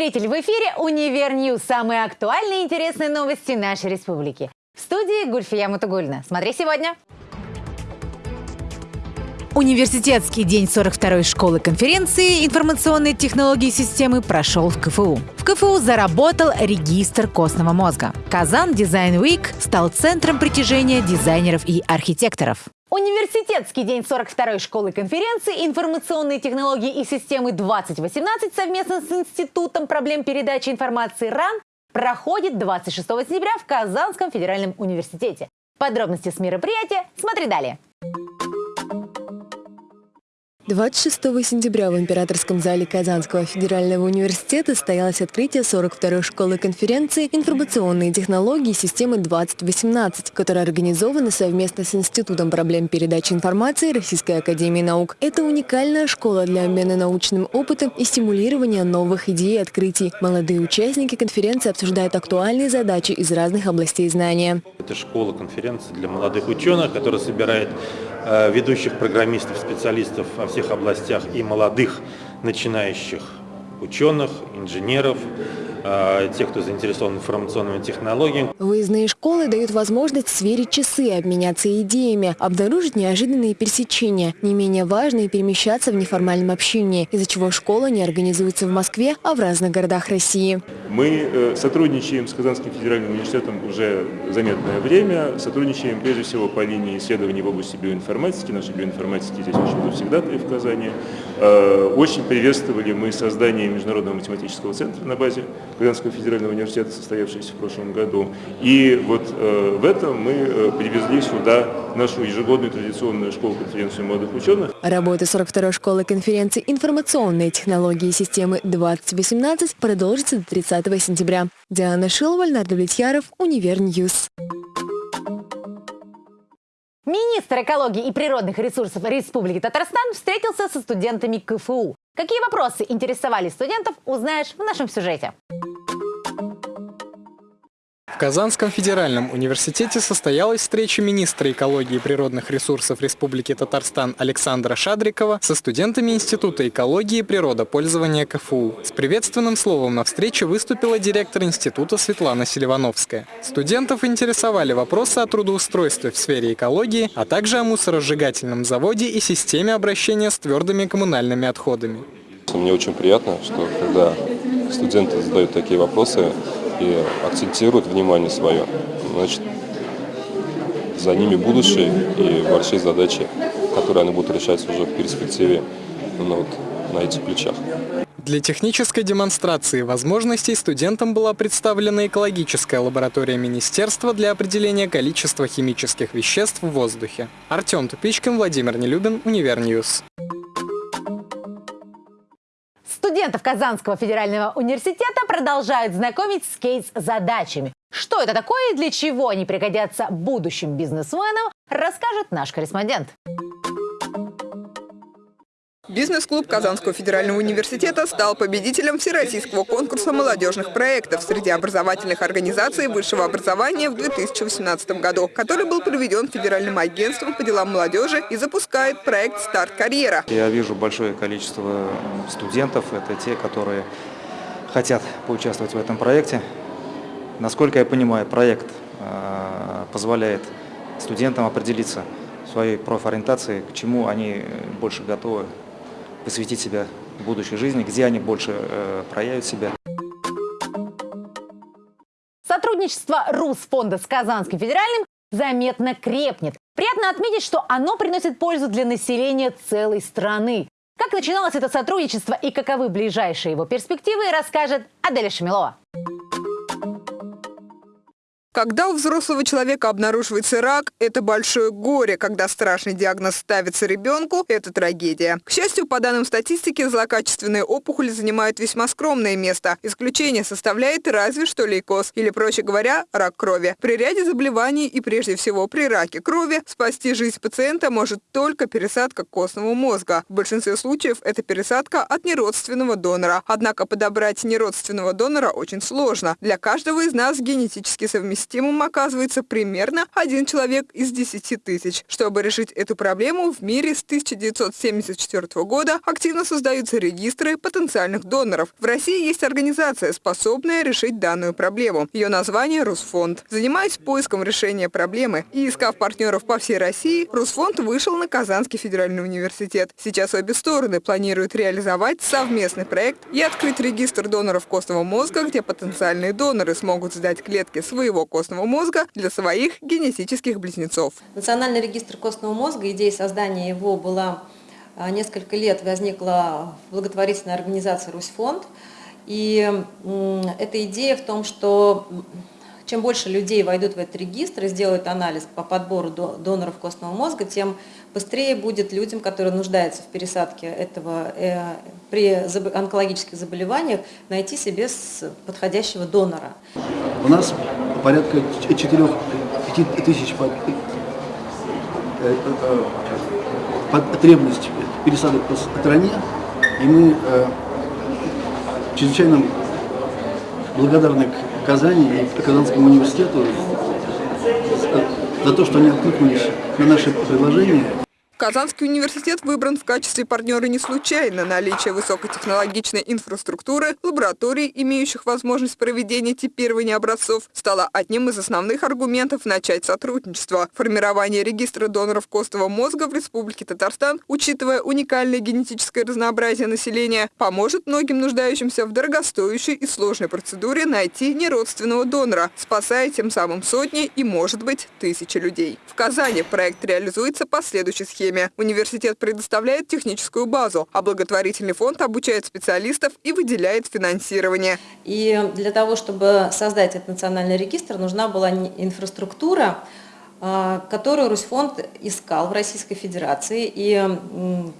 Зритель! В эфире «Универ News». Самые актуальные и интересные новости нашей республики. В студии Гульфия Мутугульна. Смотри сегодня. Университетский день 42-й школы конференции информационные технологии системы прошел в КФУ. В КФУ заработал регистр костного мозга. Kazan Design Week стал центром притяжения дизайнеров и архитекторов. Университетский день 42-й школы конференции «Информационные технологии и системы 2018» совместно с Институтом проблем передачи информации РАН проходит 26 сентября в Казанском федеральном университете. Подробности с мероприятия смотри далее. 26 сентября в Императорском зале Казанского федерального университета состоялось открытие 42-й школы конференции «Информационные технологии системы 2018», которая организована совместно с Институтом проблем передачи информации Российской академии наук. Это уникальная школа для обмена научным опытом и стимулирования новых идей и открытий. Молодые участники конференции обсуждают актуальные задачи из разных областей знания. Это школа конференции для молодых ученых, которая собирает ведущих программистов, специалистов во всех областях и молодых начинающих ученых, инженеров, Э, тех, кто заинтересован информационными технологиями. Выездные школы дают возможность сверить часы, обменяться идеями, обнаружить неожиданные пересечения. Не менее важно и перемещаться в неформальном общении, из-за чего школа не организуется в Москве, а в разных городах России. Мы э, сотрудничаем с Казанским федеральным университетом уже заметное время. Сотрудничаем прежде всего по линии исследований в области биоинформатики. Наши биоинформатики здесь очень всегда в Казани. Э, очень приветствовали мы создание Международного математического центра на базе Казанского федерального университета, состоявшийся в прошлом году. И вот э, в этом мы э, привезли сюда нашу ежегодную традиционную школу-конференцию молодых ученых. Работа 42-й школы конференции «Информационные технологии и системы 2018» продолжится до 30 сентября. Диана Шилова, Леонард Влетьяров, Универ News. Министр экологии и природных ресурсов Республики Татарстан встретился со студентами КФУ. Какие вопросы интересовали студентов, узнаешь в нашем сюжете. Казанском федеральном университете состоялась встреча министра экологии и природных ресурсов Республики Татарстан Александра Шадрикова со студентами Института экологии и природопользования КФУ. С приветственным словом на встрече выступила директор института Светлана Селивановская. Студентов интересовали вопросы о трудоустройстве в сфере экологии, а также о мусоросжигательном заводе и системе обращения с твердыми коммунальными отходами. Мне очень приятно, что когда студенты задают такие вопросы, и акцентируют внимание свое, значит, за ними будущее и большие задачи, которые они будут решать уже в перспективе ну, вот, на этих плечах. Для технической демонстрации возможностей студентам была представлена экологическая лаборатория Министерства для определения количества химических веществ в воздухе. Артем Тупичкин, Владимир Нелюбин, Универ News. Студентов Казанского федерального университета продолжают знакомить с кейс-задачами. Что это такое и для чего они пригодятся будущим бизнесменам, расскажет наш корреспондент. Бизнес-клуб Казанского федерального университета стал победителем Всероссийского конкурса молодежных проектов среди образовательных организаций высшего образования в 2018 году, который был проведен Федеральным агентством по делам молодежи и запускает проект «Старт карьера». Я вижу большое количество студентов, это те, которые хотят поучаствовать в этом проекте. Насколько я понимаю, проект э, позволяет студентам определиться своей профориентации, к чему они больше готовы посвятить себя будущей жизни, где они больше э, проявят себя. Сотрудничество Русфонда с Казанским федеральным заметно крепнет. Приятно отметить, что оно приносит пользу для населения целой страны. Как начиналось это сотрудничество и каковы ближайшие его перспективы, расскажет Аделя Шамилова. Когда у взрослого человека обнаруживается рак, это большое горе. Когда страшный диагноз ставится ребенку, это трагедия. К счастью, по данным статистики, злокачественные опухоли занимают весьма скромное место. Исключение составляет разве что лейкоз, или, проще говоря, рак крови. При ряде заболеваний и прежде всего при раке крови спасти жизнь пациента может только пересадка костного мозга. В большинстве случаев это пересадка от неродственного донора. Однако подобрать неродственного донора очень сложно. Для каждого из нас генетически совместимый системам оказывается примерно один человек из 10 тысяч. Чтобы решить эту проблему, в мире с 1974 года активно создаются регистры потенциальных доноров. В России есть организация, способная решить данную проблему. Ее название – Русфонд. Занимаясь поиском решения проблемы и искав партнеров по всей России, Русфонд вышел на Казанский федеральный университет. Сейчас обе стороны планируют реализовать совместный проект и открыть регистр доноров костного мозга, где потенциальные доноры смогут сдать клетки своего костного мозга для своих генетических близнецов. Национальный регистр костного мозга, идея создания его была а, несколько лет, возникла благотворительная организация «Русьфонд». И эта идея в том, что чем больше людей войдут в этот регистр и сделают анализ по подбору доноров костного мозга, тем быстрее будет людям, которые нуждаются в пересадке этого э, при онкологических заболеваниях, найти себе подходящего донора. У нас порядка 4-5 тысяч э, э, потребность пересадок по стране, и мы чрезвычайно благодарны Казани и Казанскому университету за то, что они откликнулись на наши предложения. Казанский университет выбран в качестве партнера не случайно. Наличие высокотехнологичной инфраструктуры, лабораторий, имеющих возможность проведения типирования образцов, стало одним из основных аргументов начать сотрудничество. Формирование регистра доноров костного мозга в Республике Татарстан, учитывая уникальное генетическое разнообразие населения, поможет многим нуждающимся в дорогостоящей и сложной процедуре найти неродственного донора, спасая тем самым сотни и, может быть, тысячи людей. В Казани проект реализуется по следующей схеме время. Университет предоставляет техническую базу, а благотворительный фонд обучает специалистов и выделяет финансирование. И для того, чтобы создать этот национальный регистр, нужна была инфраструктура, а, которую Русьфонд искал в Российской Федерации. И,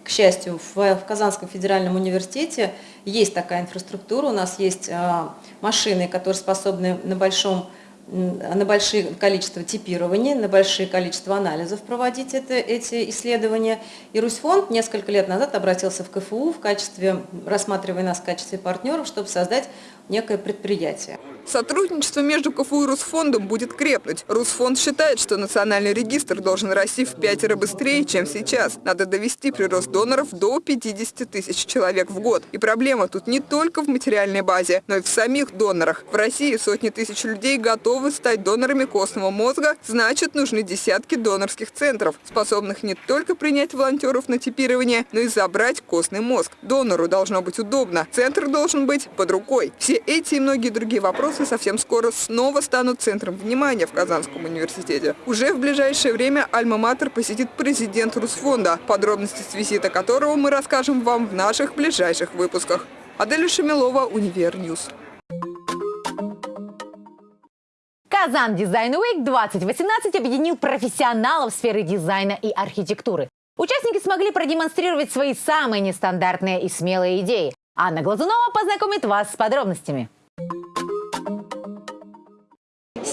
к счастью, в Казанском федеральном университете есть такая инфраструктура. У нас есть а, машины, которые способны на большом на большое количество типирований, на большое количество анализов проводить это, эти исследования. И Русьфонд несколько лет назад обратился в КФУ в качестве, рассматривая нас в качестве партнеров, чтобы создать некое предприятие. Сотрудничество между КФУ и Русфондом будет крепнуть. Русфонд считает, что национальный регистр должен расти в пятеро быстрее, чем сейчас. Надо довести прирост доноров до 50 тысяч человек в год. И проблема тут не только в материальной базе, но и в самих донорах. В России сотни тысяч людей готовы стать донорами костного мозга, значит нужны десятки донорских центров, способных не только принять волонтеров на типирование, но и забрать костный мозг. Донору должно быть удобно, центр должен быть под рукой. Все эти и многие другие вопросы совсем скоро снова станут центром внимания в Казанском университете. Уже в ближайшее время Альма-Матер посетит президент Русфонда, подробности с визита которого мы расскажем вам в наших ближайших выпусках. Аделя Шамилова, Универ News. Казан Дизайн Уик 2018 объединил профессионалов сферы дизайна и архитектуры. Участники смогли продемонстрировать свои самые нестандартные и смелые идеи. Анна Глазунова познакомит вас с подробностями.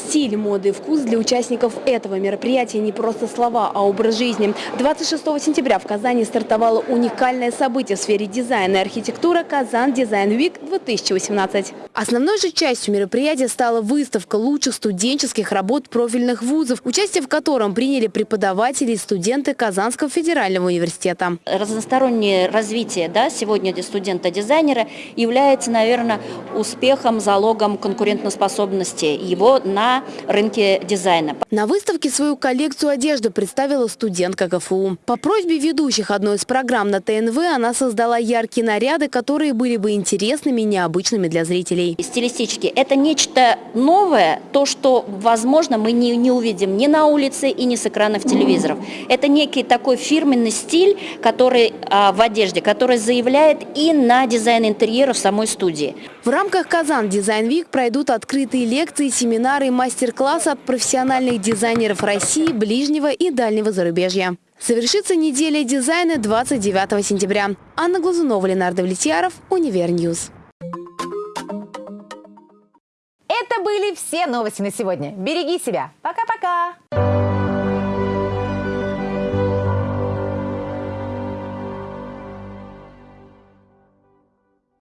Стиль, моды и вкус для участников этого мероприятия не просто слова, а образ жизни. 26 сентября в Казани стартовало уникальное событие в сфере дизайна и архитектуры «Казан Дизайн Вик 2018». Основной же частью мероприятия стала выставка лучших студенческих работ профильных вузов, участие в котором приняли преподаватели и студенты Казанского федерального университета. Разностороннее развитие да, сегодня для студента-дизайнера является, наверное, успехом, залогом конкурентоспособности его на рынке дизайна. На выставке свою коллекцию одежды представила студентка КФУ. По просьбе ведущих одной из программ на ТНВ она создала яркие наряды, которые были бы интересными и необычными для зрителей. Стилистически это нечто новое, то, что, возможно, мы не, не увидим ни на улице и ни с экранов телевизоров. Это некий такой фирменный стиль, который а, в одежде, который заявляет и на дизайн интерьера в самой студии. В рамках Kazan Design Week пройдут открытые лекции, семинары и мастер-класс от профессиональных дизайнеров России, ближнего и дальнего зарубежья. Совершится неделя дизайна 29 сентября. Анна Глазунова, Ленар Давлетьяров, Универ News. Это были все новости на сегодня. Береги себя. Пока-пока.